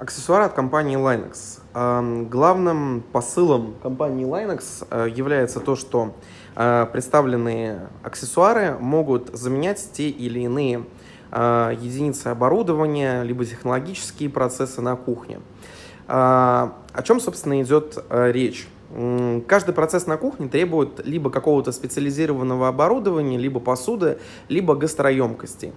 Аксессуары от компании Linux. Главным посылом компании Linux э, является то, что э, представленные аксессуары могут заменять те или иные э, единицы оборудования, либо технологические процессы на кухне. О чем, собственно, идет речь? Каждый процесс на кухне требует либо какого-то специализированного оборудования, либо посуды, либо гастроемкости.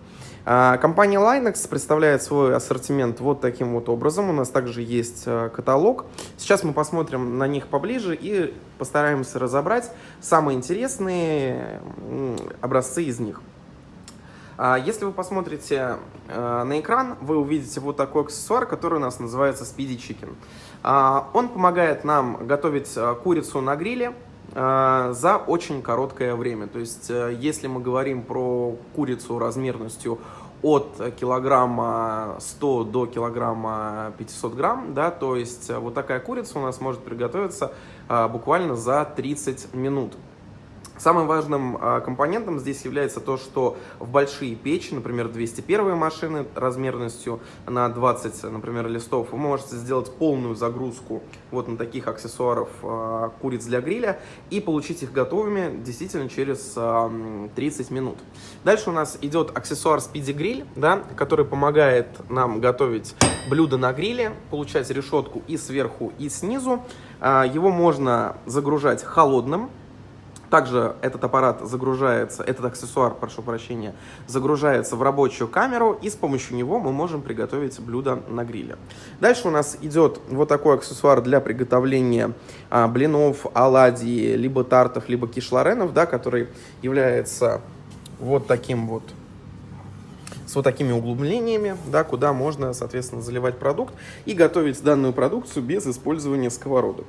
А, компания Linux представляет свой ассортимент вот таким вот образом. У нас также есть а, каталог. Сейчас мы посмотрим на них поближе и постараемся разобрать самые интересные образцы из них. А, если вы посмотрите э, на экран, вы увидите вот такой аксессуар, который у нас называется Speedy Chicken. А, он помогает нам готовить э, курицу на гриле э, за очень короткое время. То есть, если мы говорим про курицу размерностью от килограмма 100 до килограмма 500 грамм, да, то есть вот такая курица у нас может приготовиться буквально за 30 минут. Самым важным а, компонентом здесь является то, что в большие печи, например, 201 машины размерностью на 20, например, листов, вы можете сделать полную загрузку вот на таких аксессуаров а, куриц для гриля и получить их готовыми действительно через 30 а, минут. Дальше у нас идет аксессуар Speedy Grill, да, который помогает нам готовить блюдо на гриле, получать решетку и сверху, и снизу. Его можно загружать холодным, также этот аппарат загружается, этот аксессуар, прошу прощения, загружается в рабочую камеру, и с помощью него мы можем приготовить блюдо на гриле. Дальше у нас идет вот такой аксессуар для приготовления а, блинов, оладий, либо тартов, либо кишларенов, да, который является вот таким вот с вот такими углублениями, да, куда можно, соответственно, заливать продукт и готовить данную продукцию без использования сковородок.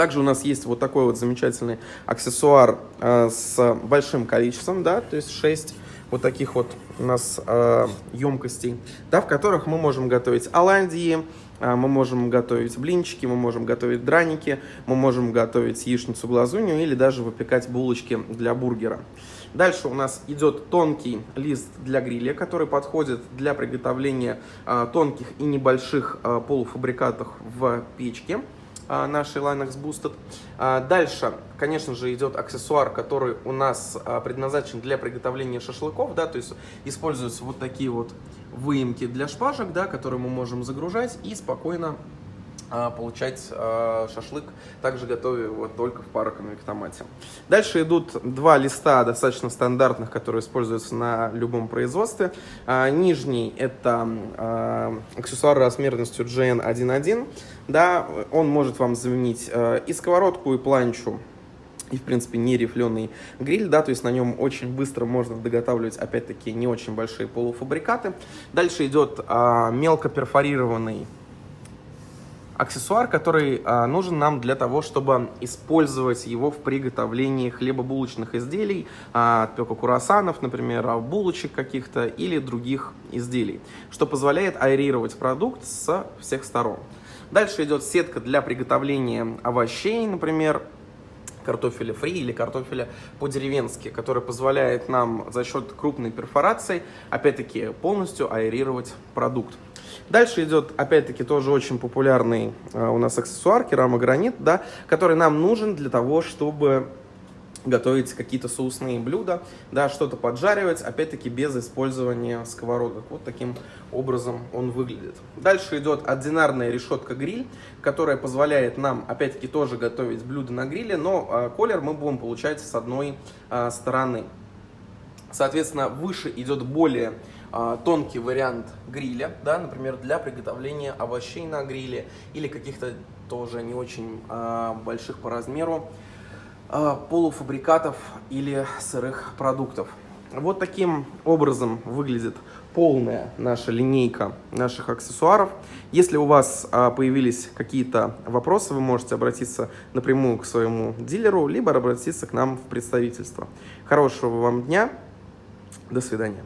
Также у нас есть вот такой вот замечательный аксессуар э, с большим количеством, да, то есть 6 вот таких вот у нас э, емкостей, да, в которых мы можем готовить оладьи, э, мы можем готовить блинчики, мы можем готовить драники, мы можем готовить яичницу глазунью или даже выпекать булочки для бургера. Дальше у нас идет тонкий лист для гриля, который подходит для приготовления э, тонких и небольших э, полуфабрикатов в печке. А, нашей Linux Boosted. А, дальше, конечно же, идет аксессуар, который у нас а, предназначен для приготовления шашлыков, да, то есть используются вот такие вот выемки для шпажек, да, которые мы можем загружать и спокойно получать а, шашлык, также готовя его только в пароконвектомате. Дальше идут два листа достаточно стандартных, которые используются на любом производстве. А, нижний это аксессуар размерностью GN11. Да, он может вам заменить и сковородку, и планчу, и, в принципе, не рифленый гриль, да, то есть на нем очень быстро можно доготавливать, опять-таки, не очень большие полуфабрикаты. Дальше идет а, мелко перфорированный аксессуар, который а, нужен нам для того, чтобы использовать его в приготовлении хлебобулочных изделий, а, отпека курасанов, например, а, булочек каких-то или других изделий, что позволяет аэрировать продукт с всех сторон. Дальше идет сетка для приготовления овощей, например, картофеля фри или картофеля по-деревенски, который позволяет нам за счет крупной перфорации, опять-таки, полностью аэрировать продукт. Дальше идет, опять-таки, тоже очень популярный а, у нас аксессуар, керамогранит, да, который нам нужен для того, чтобы готовить какие-то соусные блюда, да, что-то поджаривать, опять-таки без использования сковородок. Вот таким образом он выглядит. Дальше идет одинарная решетка-гриль, которая позволяет нам, опять-таки, тоже готовить блюда на гриле, но э, колер мы будем получать с одной э, стороны. Соответственно, выше идет более э, тонкий вариант гриля, да, например, для приготовления овощей на гриле или каких-то тоже не очень э, больших по размеру полуфабрикатов или сырых продуктов. Вот таким образом выглядит полная наша линейка наших аксессуаров. Если у вас а, появились какие-то вопросы, вы можете обратиться напрямую к своему дилеру, либо обратиться к нам в представительство. Хорошего вам дня, до свидания.